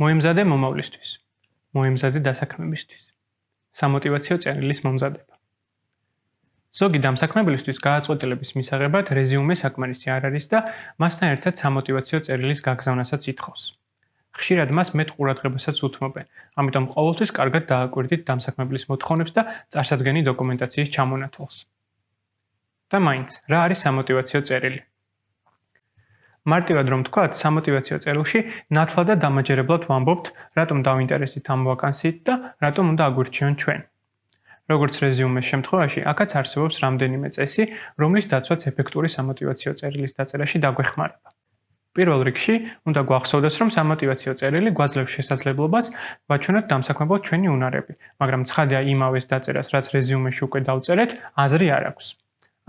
მოემზადე მომავლისთვის. მოემზადე დასაქმებისთვის. სამოტივაციო წერილის მომზადება. ზოგი დამსაქმებლისთვის გააწყვეტილების მისაღებად რეზიუმე საკმარისი არ არის და მასთან ერთად სამოტივაციო წერილის გაგზავნასაც ითხოვს. ხშირად მას მეტ ყურადღებასაც უთმობენ, ამიტომ ყოველთვის კარგად დააკვირდით დამსაქმებლის მოთხოვნებს და წარსადგენი დოკუმენტაციის ჩამონათვალს. და მაინც, რა არის სამოტივაციო წერილი? მარტივად რომ ვთქვათ, სამოტივაციო წერილში ნათლად და დამაჯერებლად ვამბობთ, რატომ დავინტერესდით ამ ვაკანსიით და რატომ უნდა აგვირჩიონ ჩვენ. როგორც რეზიუმეს შემთხვევაში, აქაც არსებობს რამდენიმე წესი, რომლის დაცვაც ეფექტური სამოტივაციო წერილის დაწერაში დაგვეხმარება. პირველ რიგში, უნდა გვახსოვდეს, რომ სამოტივაციო წერილი გვაძლევს შესაძლებლობას ვაჩვენოთ დამსაქმებელ ჩვენი უნარები, მაგრამ ცხადია იმავეს დაწერას, რაც რეზიუმეში უკვე დავწერეთ, აზრი არ აქვს.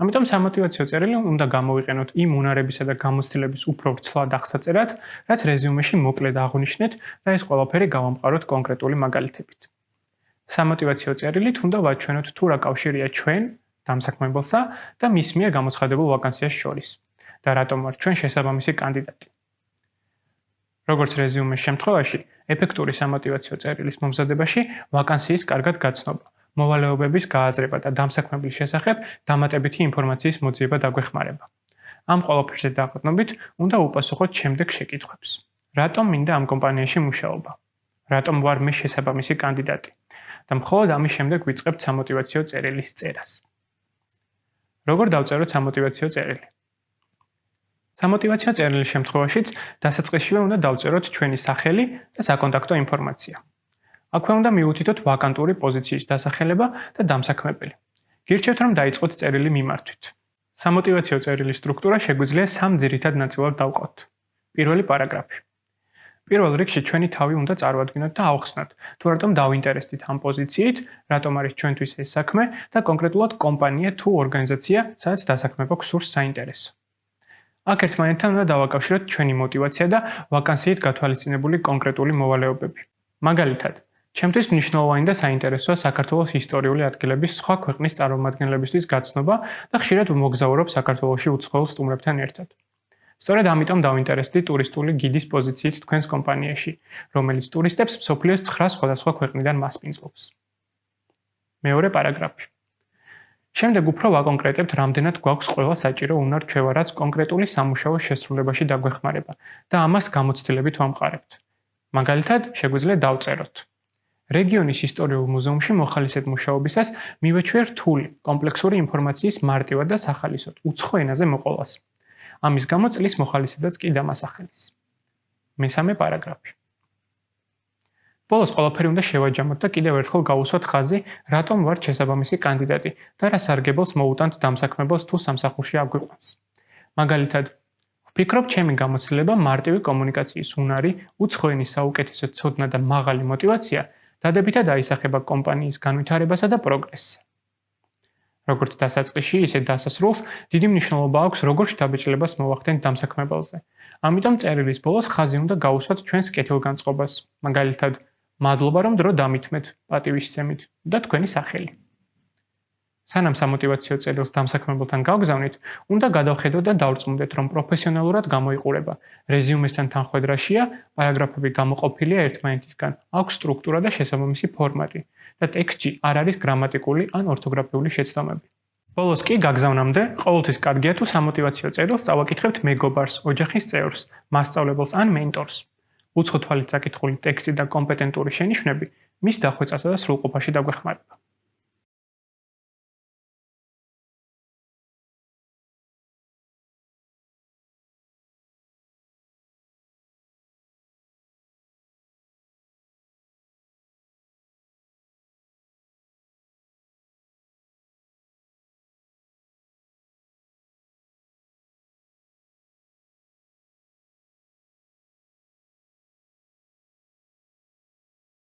ამიტომ სამოტივაციო წერილი უნდა გამოვიყენოთ იმ უნარებისა და გამოცდილების უფრო ვრცლად აღსაწერად, რაც რეზიუმეში მოკლედ აღვნიშნეთ და ეს ყველაფერი გავამყაროთ კონკრეტული მაგალითებით. სამოტივაციო წერილით უნდა ვაჩვენოთ თუ რა კავშირია ჩვენ დამსაქმებელსა და მის მიერ გამოცხადებულ ვაკანსიას შორის. და რატომ ვარ ჩვენ შესაბამისი კანდიდატი. როგორც რეზიუმის შემთხვევაში, ეფექტური სამოტივაციო წერილის მომზადებაში ვაკანსიის კარგად გაცნობა, მოვალეობების გააზრება და დამსაქმებლის შესახებ დამატებითი ინფორმაციის მოძიება დაგვეხმარება. ამ ყველაფერზე დაყრდნობით, უნდა უპასუხოთ შემდეგ შეკითხვებს. რატომ მინდა ამ კომპანიაში მუშაობა? რატომ ვარ მე შესაბამისი კანდიდატი? და მხოლოდ ამის შემდეგ ვიწყებთ სამოტივაციო წერილის წერას. როგორ დავწეროთ სამოტივაციო წერილი? სამოტივაციო წერილის შემთხვევაშიც დასაწყისშივე უნდა დავწეროთ ჩვენი სახელი და საკონტაქტო ინფორმაცია. აქვე უნდა მივუთითოთ ვაკანტური პოზიციის დასახელება და დამსაქმებელი. გირჩევთ, რომ დაიწყოთ წერილი მიმართვით. სამოტივაციო წერილის სტრუქტურა შეგვიძლია სამ ძირითად ნაწილად დავყოთ. პირველი პარაგრაფი. პირველ რიგში ჩვენი თავი უნდა წარმოადგინოთ და ავხსნათ, თუ რატომ დავინტერესდით ამ პოზიციით, რატომ არის ჩვენთვის ეს საქმე და კონკრეტულად კომპანია თუ ორგანიზაცია, სადაც დასაქმება გსურს საინტერესო. აქ ერთმანეთთან უნდა დავაკავშიროთ ჩვენი мотиваცია და ვაკანსიით გათვალისწინებული კონკრეტული მოვალეობები. მაგალითად, ჩემთვის მნიშვნელოვანი და საინტერესოა საქართველოს ისტორიული ადგილების სხვა ქვეყნის წარმომადგენლებისთვის გაცნობა და ხშირად ვმოგზაურობ საქართველოში უცხოელ სტუმრებთან ერთად. სწორედ ამიტომ დავინტერესდი ტურისტული გიდის პოზიციით თქვენს კომპანიაში, რომელიც ტურისტებს სოფლიოს 9 სხვადასხვა ქვეყნიდან მასპინძლობს. მეორე პარაგრაფი. შემდეგ უფრო ვაკონკრეტებთ, რამდენად გვაქვს ყველა საჭირო უნარ-ჩვევა, რაც კონკრეტული სამუშაო შესრულებაში დაგვეხმარება და ამას გამოცდილებით ვამყარებთ. მაგალითად, შეგვიძლია დავწეროთ. რეგიონის ისტორიულ მუზეუმში მოხალისედ მუშაობისას მივეჩვიე რთული, კომპლექსური ინფორმაციის მარტივად და სახალისოდ უცხო ენაზე მოყოლას. ამის გამო წლის მოხალისედაც კი დამასახელის. მესამე პარაგრაფი. ბოლოს ყველაფერი უნდა შევაჯამოთ და კიდევ ერთხელ გავუსვათ ხაზი, რატომ ვართ შესაბამისი კანდიდატი და რა სარგებელს მოუტანთ დამსაქმებელს თუ სამსახურში აგვიყვანს. მაგალითად, ვფიქრობ, ჩემი გამოცდილება მარტივი კომუნიკაციის უნარი, უცხო ენის საუკეთესო ცოდნა და მაღალი мотиваცია დადებითად აისახება კომპანიის განვითარებასა და პროგრესს. როგორც დასაწყისში, ისე დასასრულს, დიდი მნიშვნელობა აქვს როგორ შთაბეჭდილებას მოვახდენთ დამსაქმებელზე. ამიტომ წერილის ბოლოს ხაზი უნდა გავუსვათ ჩვენს კეთილგანწყობას, მაგალითად, მადლობა რომ დრო დამითმეთ პატივისცემით და თქვენი სახელი. სანამ სამოტივაციო წერილს დამსაქმებელთან გავგზავნით, უნდა გადავხედოთ და დავწმუნდეთ, რომ პროფესიონალურად გამოიყურება. რეზიუმესთან თანხვედრაშია, პარაგრაფები გამოყოფილია ერთმანეთისგან, აქვს სტრუქტურა და შესაბამისი ფორმატი და ტექსტში არ არის გრამატიკული ან ორთოგრაფიული შეცდომები. ბოლოს კი გაგზავნამდე, ყოველთვის კარგია თუ სამოტივაციო წერილს წავაკითხებთ მეგობარს, ოჯახის წევრს, მასწავლებელს ან მენტორს. უცხო თვალით საკითხული ტექსტი და კომპეტენტური შენიშვნები მის დახვეწასა და სრულყოფაში დაგვეხმარება.